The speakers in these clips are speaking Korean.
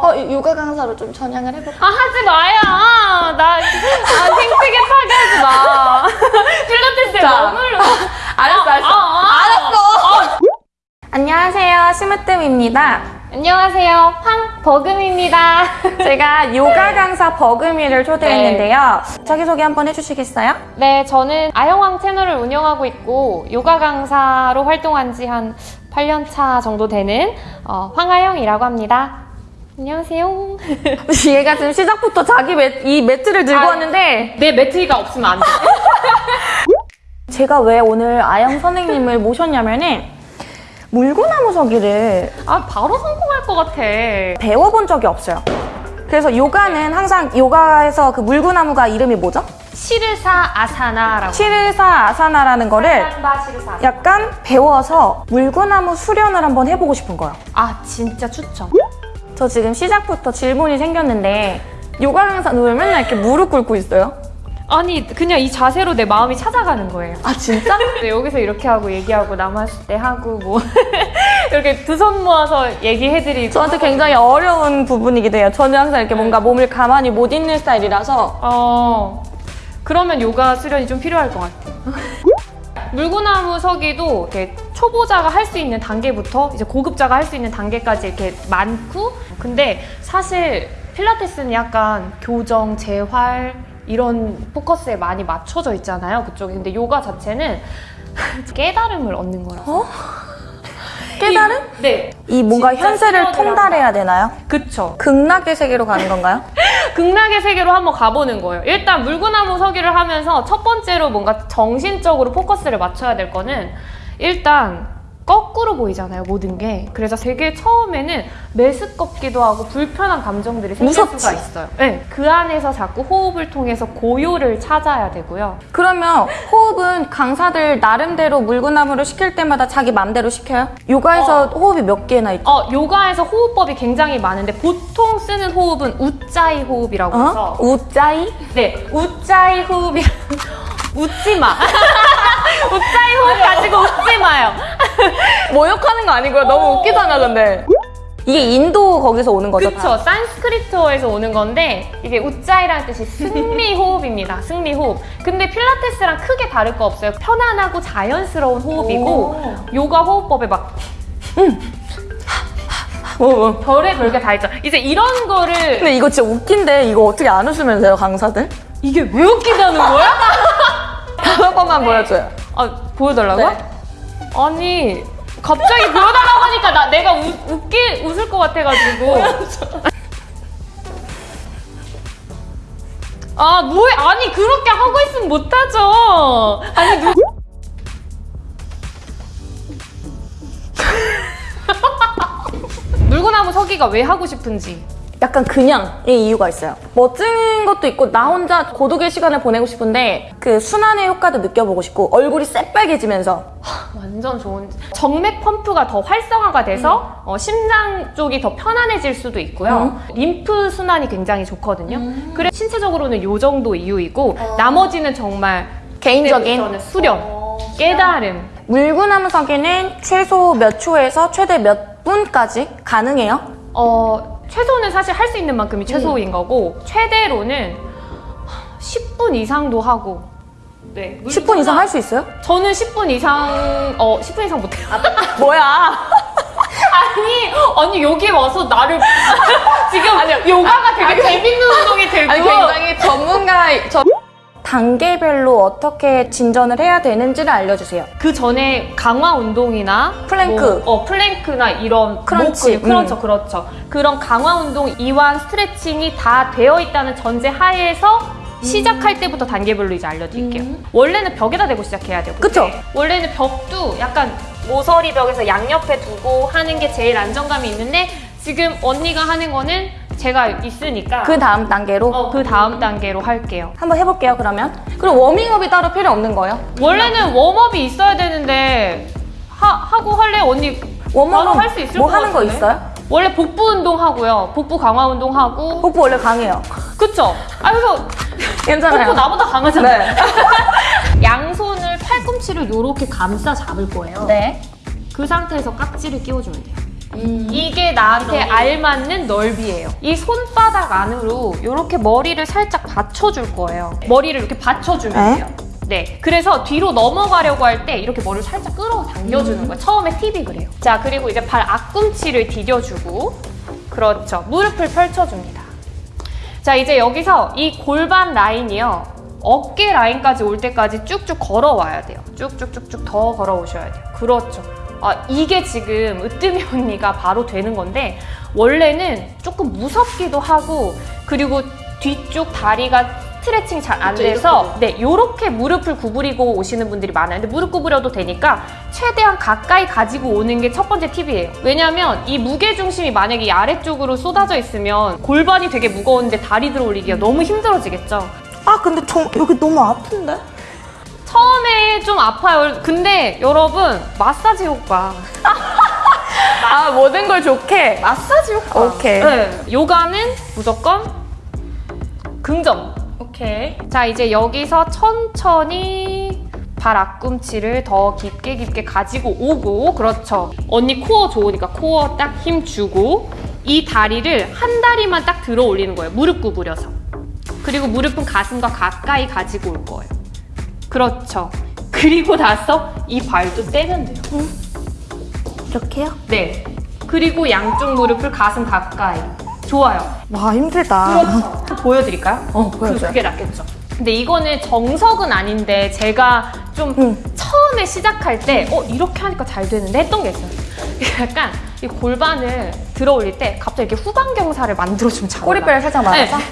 어, 요가 강사로 좀 전향을 해볼까? 아 하지 마요. 나 아, 생태계 파괴하지 마. 필라테스에 자. 머물러. 알았어, 알았어. 아, 아, 아. 알았어. 안녕하세요, 심으뜸입니다. 안녕하세요. 황 버금입니다. 제가 요가 강사 버금이를 초대했는데요. 자기소개 한번 해주시겠어요? 네, 저는 아영왕 채널을 운영하고 있고 요가 강사로 활동한 지 한 8년 차 정도 되는 어, 황아영이라고 합니다. 안녕하세요. 얘가 지금 시작부터 자기 매, 이 매트를 들고 아. 왔는데 내 매트리가 없으면 안 돼. 제가 왜 오늘 아영 선생님을 모셨냐면은 물구나무 서기를 아, 바로 성공할 것 같아. 배워본 적이 없어요. 그래서 요가는 항상 요가에서 그 물구나무가 이름이 뭐죠? 시르사 아사나라고. 시르사 아사나라는 거를. 약간 배워서 물구나무 수련을 한번 해보고 싶은 거예요. 아, 진짜 추천. 저 지금 시작부터 질문이 생겼는데 요가 강사는 왜 맨날 이렇게 무릎 꿇고 있어요? 아니, 그냥 이 자세로 내 마음이 찾아가는 거예요. 아 진짜? 네, 여기서 이렇게 하고 얘기하고 남았을 때 하고 뭐 이렇게 두 손 모아서 얘기해드리고 저한테 굉장히 어려운 부분이기도 해요. 저는 항상 이렇게 뭔가 몸을 가만히 못 있는 스타일이라서 어 그러면 요가 수련이 좀 필요할 것 같아요. 물구나무 서기도 이렇게 초보자가 할 수 있는 단계부터 이제 고급자가 할 수 있는 단계까지 이렇게 많고 근데 사실 필라테스는 약간 교정, 재활 이런 포커스에 많이 맞춰져 있잖아요 그쪽에 근데 요가 자체는 깨달음을 얻는 거라서 깨달음? 이- 네 이 뭔가 현세를 통달해야 되나요? 그쵸 극락의 세계로 가는 건가요? 극락의 세계로 한번 가보는 거예요. 일단 물구나무 서기를 하면서 첫 번째로 뭔가 정신적으로 포커스를 맞춰야 될 거는 일단 거꾸로 보이잖아요, 모든 게. 그래서 되게 처음에는 메스껍기도 하고 불편한 감정들이 생길 무섭지? 수가 있어요. 네, 그 안에서 자꾸 호흡을 통해서 고요를 찾아야 되고요. 그러면 호흡은 강사들 나름대로 물구나무를 시킬 때마다 자기 맘대로 시켜요? 요가에서 호흡이 몇 개나 있죠? 어, 요가에서 호흡법이 굉장히 많은데 보통 쓰는 호흡은 우짜이 호흡이라고 해서 어? 우짜이? 네, 우짜이 호흡이 웃지 마. 우짜이 호흡 가지고 웃지 마요. 모욕하는 거 아니고요. 너무 웃기잖아, 근데. 이게 인도 거기서 오는 거죠? 그쵸. 산스크리트어에서 오는 건데 이게 우짜이라는 뜻이 승리 호흡입니다. 승리 호흡. 근데 필라테스랑 크게 다를 거 없어요. 편안하고 자연스러운 호흡이고 요가 호흡법에 막 어, 어. 별의 별게 다 있죠. 이제 이런 거를 근데 이거 진짜 웃긴데 이거 어떻게 안 웃으면 돼요, 강사들? 이게 왜 웃기다는 거야? 다섯 번만 보여줘요. 아, 보여달라고요? 네. 아니 갑자기 보여달라고 하니까 나 내가 우, 웃기 웃을 것 같아가지고 아 뭐해 아니 그렇게 하고 있으면 못하죠 아니 누 물구나무 서기가 왜 하고 싶은지 약간 그냥의 이유가 있어요. 멋진 것도 있고 나 혼자 고독의 시간을 보내고 싶은데 그 순환의 효과도 느껴보고 싶고 얼굴이 새빨개지면서. 완전 좋은 정맥 펌프가 더 활성화가 돼서 어, 심장 쪽이 더 편안해질 수도 있고요. 림프 순환이 굉장히 좋거든요. 그래 신체적으로는 요 정도 이유이고 나머지는 정말 개인적인 수련 깨달음. 물구나무 서기는 최소 몇 초에서 최대 몇 분까지 가능해요? 어 최소는 사실 할 수 있는 만큼이 최소인 거고 최대로는 10분 이상도 하고 네 10분 이상 할 수 있어요? 저는 10분 이상 어 10분 이상 못해요 뭐야? 아니, 아니 여기 와서 나를 지금 요가가 되게 재밌는 운동이 되고 아니 굉장히 전문가 저 단계별로 어떻게 진전을 해야 되는지를 알려주세요. 그 전에 강화 운동이나 플랭크. 뭐, 어 plank나 이런 crunch, 목, 그렇죠, 음. 그렇죠. 그런 강화 운동, 이완, 스트레칭이 다 되어 있다는 전제 하에서 시작할 때부터 단계별로 이제 알려드릴게요. 원래는 벽에다 대고 시작해야 되고. 그쵸? 원래는 벽도 약간 모서리 벽에서 양옆에 두고 하는 게 제일 안정감이 있는데 지금 언니가 하는 거는 제가 있으니까 그 다음 단계로 어, 그 다음 단계로 할게요. 한번 해볼게요 그러면. 그리고 워밍업이 따로 필요 없는 거예요? 원래는 웜업이 있어야 되는데 하, 하고 할래 언니 웜업은 할수 있을 뭐것 하는 거? 있어요? 원래 복부 운동 하고요. 복부 강화 운동 하고 복부 원래 강해요. 그쵸? 아 그래서 괜찮아요. 복부 나보다 강하잖아요. 네. 양손을 팔꿈치를 이렇게 감싸 잡을 거예요. 네. 그 상태에서 깍지를 끼워주면 돼요. 이게 나한테 알맞는 넓이에요. 이 손바닥 안으로 이렇게 머리를 살짝 받쳐줄 거예요. 머리를 이렇게 받쳐주면 에? 돼요. 네. 그래서 뒤로 넘어가려고 할 때 이렇게 머리를 살짝 끌어당겨주는 거예요. 처음에 팁이 그래요. 자, 그리고 이제 발 앞꿈치를 디뎌주고, 그렇죠. 무릎을 펼쳐줍니다. 자, 이제 여기서 이 골반 라인이요. 어깨 라인까지 올 때까지 쭉쭉 걸어와야 돼요. 쭉쭉쭉쭉 더 걸어오셔야 돼요. 그렇죠. 아, 이게 지금 으뜸이 언니가 바로 되는 건데, 원래는 조금 무섭기도 하고, 그리고 뒤쪽 다리가 스트레칭이 잘안 돼서, 네, 요렇게 무릎을 구부리고 오시는 분들이 많아요. 근데 무릎 구부려도 되니까, 최대한 가까이 가지고 오는 게 첫 번째 팁이에요. 왜냐면 이 무게 중심이 만약에 이 아래쪽으로 쏟아져 있으면 골반이 되게 무거운데 다리 들어 올리기가 너무 힘들어지겠죠. 아 근데 저 여기 너무 아픈데? 처음에 좀 아파요. 근데 여러분 마사지 효과. 아 모든 걸 좋게. 마사지 효과. 오케이. 네, 요가는 무조건 긍정. 오케이. 자 이제 여기서 천천히 발 앞꿈치를 더 깊게 깊게 가지고 오고 그렇죠 언니 코어 좋으니까 코어 딱 힘 주고 이 다리를 한 다리만 딱 들어 올리는 거예요 무릎 구부려서 그리고 무릎은 가슴과 가까이 가지고 올 거예요 그렇죠 그리고 나서 이 발도 떼면 돼요 이렇게요? 네 그리고 양쪽 무릎을 가슴 가까이 좋아요 와 힘들다. 그렇죠. 보여드릴까요? 어 그, 보여줘요. 그게 낫겠죠. 근데 이거는 정석은 아닌데 제가 좀 응. 처음에 시작할 때 어, 이렇게 하니까 잘 되는데 했던 게 있어요. 약간 이 골반을 들어 올릴 때 갑자기 이렇게 후방경사를 만들어주면 잘 꼬리뼈를. 살짝 말아서. 네.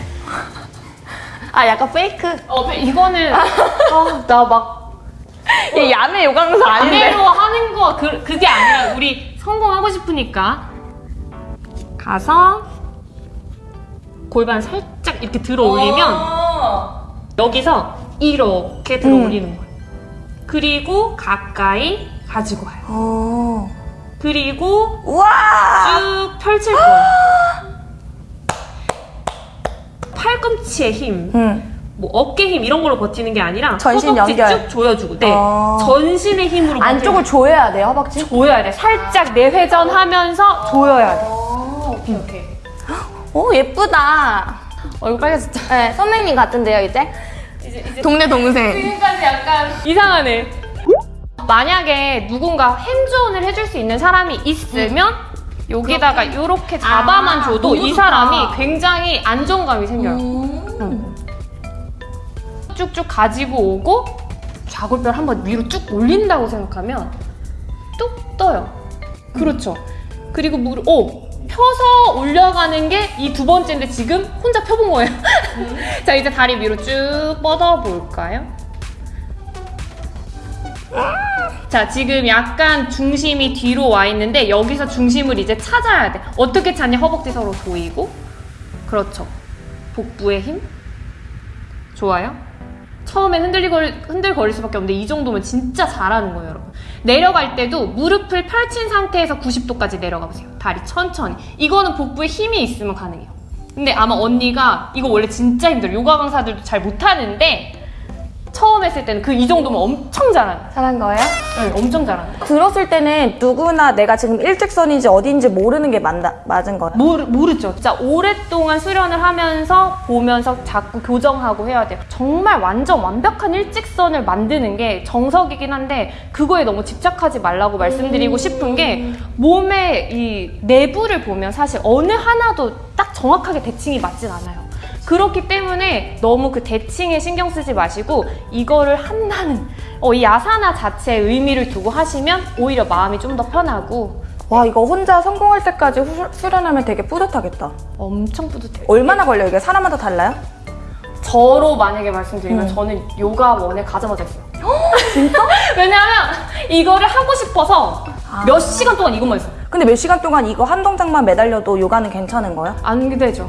아 약간 페이크. 어, 이거는 아, 나막 얘 야매 요강사 아닌데. 아내로 하는 거 그, 그게 아니라 우리 성공하고 싶으니까 가서 골반 살짝 이렇게 들어 올리면 어. 여기서 이렇게 들어 올리는 거예요. 그리고 가까이 가지고 와요. 어. 그리고 우와. 쭉 펼칠 거예요. 팔꿈치의 힘, 응. 뭐 어깨 힘 이런 걸로 버티는 게 아니라 전신 허벅지 연결. 쭉 조여주고, 네, 어. 전신의 힘으로 안쪽을 조여야 돼요 허벅지. 조여야 돼. 살짝 내회전하면서 조여야 돼. 오케이 오케이. 오 예쁘다. 얼굴 빨개졌죠? 네 선생님 같은데요 이제? 이제 이제 동네 동생. 지금까지 약간 이상하네. 만약에 누군가 핸즈온을 해줄 수 있는 사람이 있으면 여기다가 이렇게 잡아만 아, 줘도 이. 사람이 굉장히 안정감이 생겨요. 쭉쭉 가지고 오고 좌골뼈를 한번 위로 쭉 올린다고 생각하면 뚝 떠요. 그렇죠. 그리고 무릎, 오! 펴서 올려가는 게 이 두 번째인데 지금 혼자 펴본 거예요. 자, 이제 다리 위로 쭉 뻗어볼까요? 자, 지금 약간 중심이 뒤로 와 있는데 여기서 중심을 이제 찾아야 돼. 어떻게 찾냐? 허벅지 서로 조이고. 그렇죠. 복부의 힘. 좋아요. 처음엔 흔들거릴, 흔들거릴 수밖에 없는데 이 정도면 진짜 잘하는 거예요, 여러분. 내려갈 때도 무릎을 펼친 상태에서 90도까지 내려가 보세요. 다리 천천히. 이거는 복부에 힘이 있으면 가능해요. 근데 아마 언니가 이거 원래 진짜 힘들어요. 요가 강사들도 잘 못하는데 처음 했을 때는 그 이 정도면 엄청 거예요. 잘한 거예요? 네, 엄청 잘하는 거예요. 들었을 때는 누구나 내가 지금 일직선인지 어디인지 모르는 게 맞나, 맞은 거예요. 모르, 모르죠. 진짜 오랫동안 수련을 하면서 보면서 자꾸 교정하고 해야 돼요. 정말 완전 완벽한 일직선을 만드는 게 정석이긴 한데 그거에 너무 집착하지 말라고 말씀드리고 싶은 게 몸의 이 내부를 보면 사실 어느 하나도 딱 정확하게 대칭이 맞진 않아요. 그렇기 때문에 너무 그 대칭에 신경 쓰지 마시고 이거를 한다는 어, 이 야사나 자체의 의미를 두고 하시면 오히려 마음이 좀 더 편하고 와 이거 혼자 성공할 때까지 후- 수련하면 되게 뿌듯하겠다. 엄청 뿌듯해요. 얼마나 걸려요 이게? 사람마다 달라요? 저로 만약에 말씀드리면 음. 저는 요가 원에 가자마자 했어요. 진짜? 왜냐하면 이거를 하고 싶어서 아. 몇 시간 동안 이것만 했어요. 근데 몇 시간 동안 이거 한 동작만 매달려도 요가는 괜찮은 거예요? 안 되죠.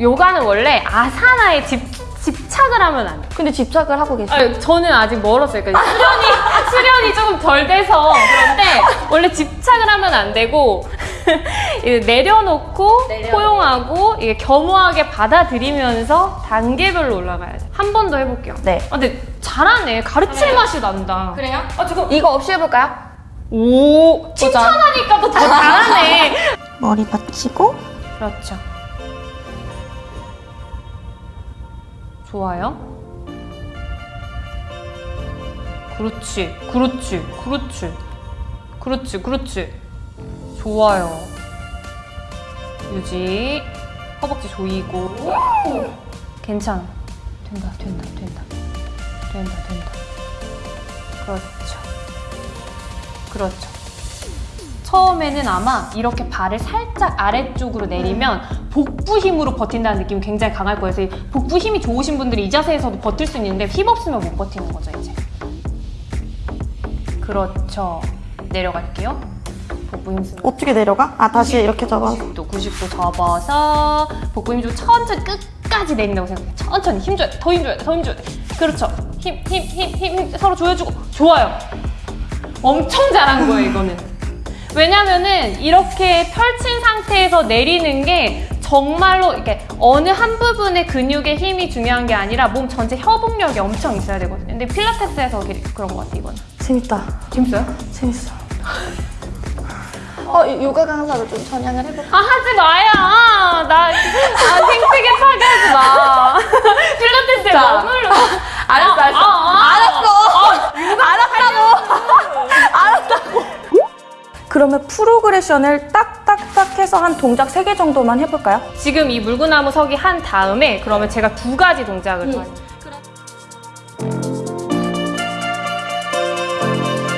요가는 원래 아사나에 집, 집착을 하면 안 돼요. 근데 집착을 하고 계세요. 아니, 저는 아직 멀었어요. 그러니까 수련이, 수련이 조금 덜 돼서 그런데 원래 집착을 하면 안 되고 내려놓고 포용하고 이게 겸허하게 받아들이면서 단계별로 올라가야 돼. 한번 더 해볼게요. 네. 아, 근데 잘하네. 가르칠 맛이 난다. 그래요? 아, 지금 이거 없이 해볼까요? 오, 칭찬하니까 또 더 잘하네. 머리 받치고 그렇죠. 좋아요. 그렇지, 그렇지, 그렇지, 그렇지, 그렇지. 좋아요. 유지. 허벅지 조이고. 괜찮아. 된다, 된다, 된다. 된다, 된다. 그렇죠. 그렇죠. 처음에는 아마 이렇게 발을 살짝 아래쪽으로 내리면 복부 힘으로 버틴다는 느낌이 굉장히 강할 거예요. 그래서 이 복부 힘이 좋으신 분들이 이 자세에서도 버틸 수 있는데 힘 없으면 못 버티는 거죠, 이제. 그렇죠. 내려갈게요. 복부 힘 쓰고. 어떻게 내려가? 아 다시 이렇게 잡아 90도, 90도 접어서 복부 힘주고 천천히 끝까지 내린다고 생각해. 천천히 힘줘야 돼. 더 힘줘야 돼. 더 힘줘야 돼. 그렇죠. 힘, 힘, 힘, 힘, 힘 서로 조여주고. 좋아요. 엄청 잘한 거예요, 이거는. 왜냐면은 이렇게 펼친 상태에서 내리는 게 정말로 이렇게 어느 한 부분의 근육의 힘이 중요한 게 아니라 몸 전체 협응력이 엄청 있어야 되거든요. 근데 필라테스에서 그런 것 같아, 이거는. 재밌다 재밌어요? 재밌어 어 요가 강사로 좀 전향을 해볼까? 아 하지 마요. 나 아, 생태계 파괴하지 마. 그러면 프로그레션을 딱딱딱 해서 한 동작 3개 정도만 해볼까요? 지금 이 물구나무 서기 한 다음에 그러면 제가 두 가지 동작을 더